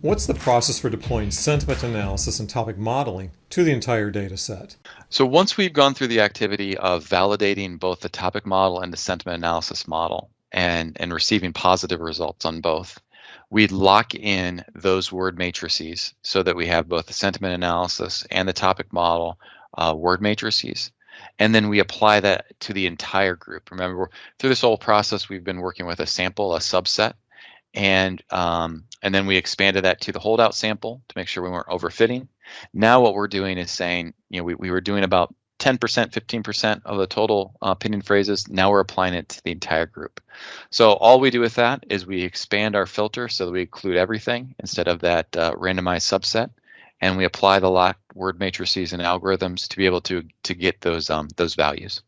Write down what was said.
What's the process for deploying sentiment analysis and topic modeling to the entire data set? So once we've gone through the activity of validating both the topic model and the sentiment analysis model and, and receiving positive results on both, we'd lock in those word matrices so that we have both the sentiment analysis and the topic model uh, word matrices. And then we apply that to the entire group. Remember, through this whole process, we've been working with a sample, a subset, and um, and then we expanded that to the holdout sample to make sure we weren't overfitting. Now what we're doing is saying, you know, we, we were doing about 10%, 15% of the total uh, opinion phrases. Now we're applying it to the entire group. So all we do with that is we expand our filter so that we include everything instead of that uh, randomized subset, and we apply the locked word matrices and algorithms to be able to to get those um, those values.